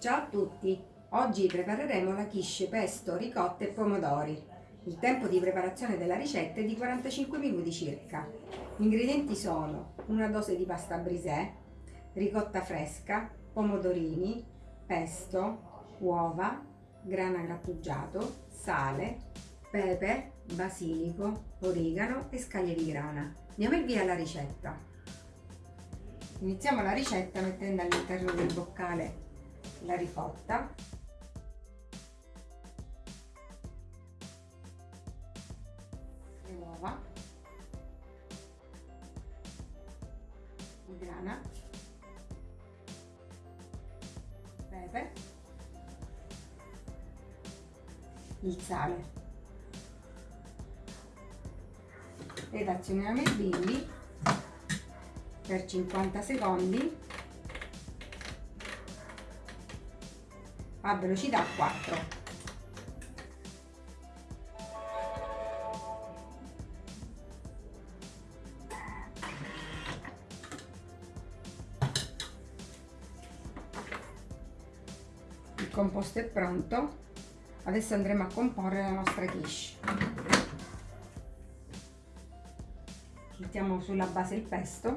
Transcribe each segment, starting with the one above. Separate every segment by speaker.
Speaker 1: Ciao a tutti! Oggi prepareremo la quiche pesto, ricotta e pomodori. Il tempo di preparazione della ricetta è di 45 minuti circa. Gli ingredienti sono una dose di pasta brisè, ricotta fresca, pomodorini, pesto, uova, grana grattugiato, sale, pepe, basilico, origano e scaglie di grana. Andiamo il via alla ricetta. Iniziamo la ricetta mettendo all'interno del boccale la ricotta. Le uova di grana pepe. Il sale. Ed azioniamo il bimbi per 50 secondi a velocità 4 il composto è pronto. Adesso andremo a comporre la nostra quiche. Mettiamo sulla base il pesto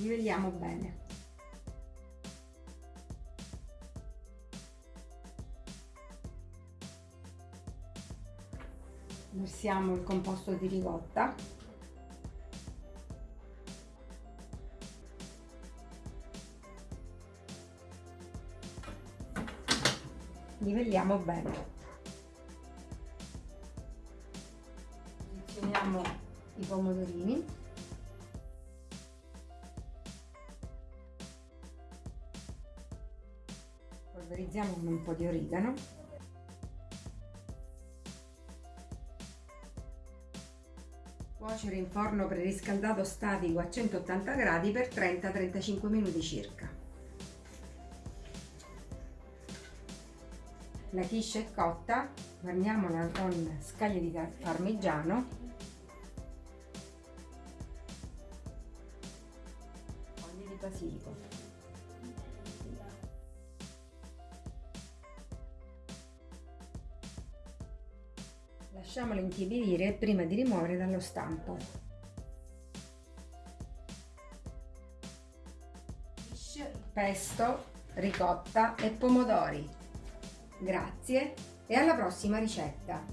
Speaker 1: livelliamo bene. Versiamo il composto di ricotta. Livelliamo bene. Posizioniamo i pomodorini polverizziamo con un po' di origano. Cuocere in forno preriscaldato statico a 180 gradi per 30-35 minuti circa. La quiche è cotta guarniamola con scaglie di parmigiano. Foglie di basilico Lasciamolo intiepidire prima di rimuovere dallo stampo. Pesto, ricotta e pomodori. Grazie e alla prossima ricetta!